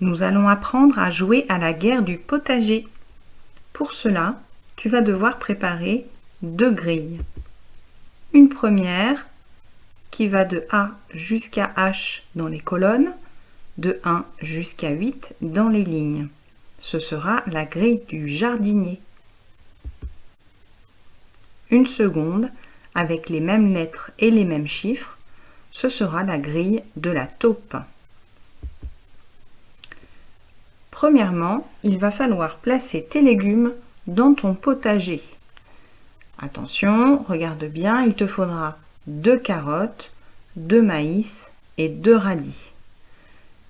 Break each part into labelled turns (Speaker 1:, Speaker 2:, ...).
Speaker 1: Nous allons apprendre à jouer à la guerre du potager. Pour cela, tu vas devoir préparer deux grilles. Une première qui va de A jusqu'à H dans les colonnes, de 1 jusqu'à 8 dans les lignes. Ce sera la grille du jardinier. Une seconde, avec les mêmes lettres et les mêmes chiffres, ce sera la grille de la taupe. Premièrement, il va falloir placer tes légumes dans ton potager. Attention, regarde bien, il te faudra deux carottes, deux maïs et deux radis.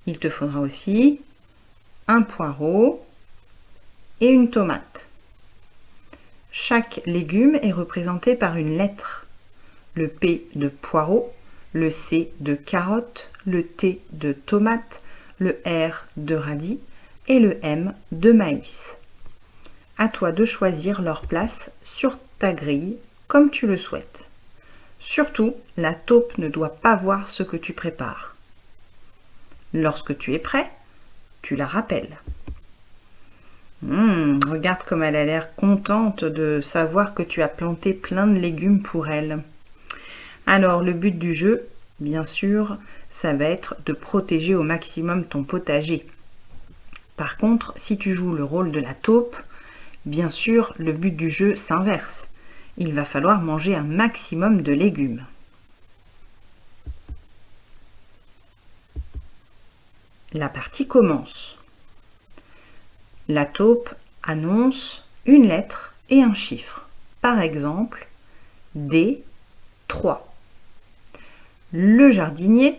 Speaker 1: Il te faudra aussi un poireau et une tomate. Chaque légume est représenté par une lettre. Le P de poireau, le C de carotte, le T de tomate, le R de radis et le M de maïs. À toi de choisir leur place sur ta grille comme tu le souhaites. Surtout, la taupe ne doit pas voir ce que tu prépares. Lorsque tu es prêt, tu la rappelles. Hum, regarde comme elle a l'air contente de savoir que tu as planté plein de légumes pour elle. Alors, le but du jeu, bien sûr, ça va être de protéger au maximum ton potager. Par contre, si tu joues le rôle de la taupe, bien sûr, le but du jeu s'inverse. Il va falloir manger un maximum de légumes. La partie commence. La taupe annonce une lettre et un chiffre. Par exemple, D3. Le jardinier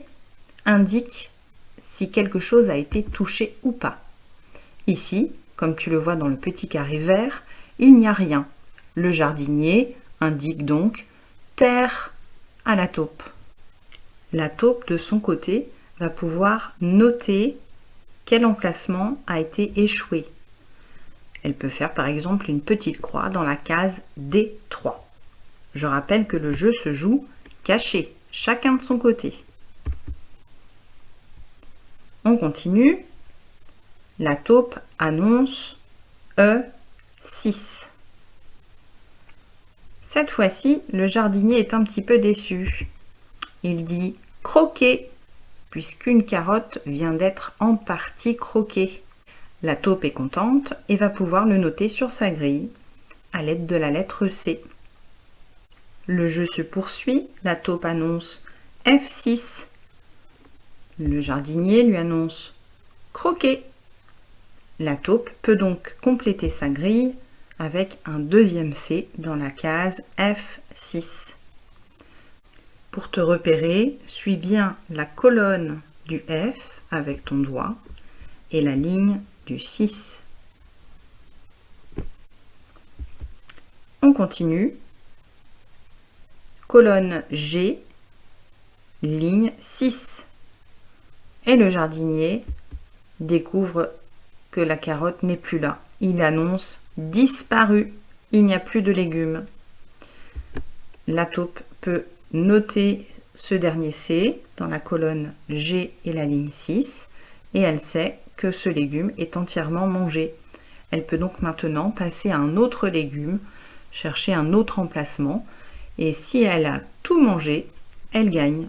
Speaker 1: indique si quelque chose a été touché ou pas. Ici, comme tu le vois dans le petit carré vert, il n'y a rien. Le jardinier indique donc terre à la taupe. La taupe, de son côté, va pouvoir noter quel emplacement a été échoué. Elle peut faire par exemple une petite croix dans la case D3. Je rappelle que le jeu se joue caché, chacun de son côté. On continue. La taupe annonce E6. Cette fois-ci, le jardinier est un petit peu déçu. Il dit croquer, puisqu'une carotte vient d'être en partie croquée. La taupe est contente et va pouvoir le noter sur sa grille à l'aide de la lettre C. Le jeu se poursuit, la taupe annonce F6. Le jardinier lui annonce croquer. La taupe peut donc compléter sa grille avec un deuxième C dans la case F6. Pour te repérer, suis bien la colonne du F avec ton doigt et la ligne du 6. On continue. Colonne G, ligne 6. Et le jardinier découvre la carotte n'est plus là. Il annonce disparu. Il n'y a plus de légumes. La taupe peut noter ce dernier C dans la colonne G et la ligne 6 et elle sait que ce légume est entièrement mangé. Elle peut donc maintenant passer à un autre légume, chercher un autre emplacement, et si elle a tout mangé, elle gagne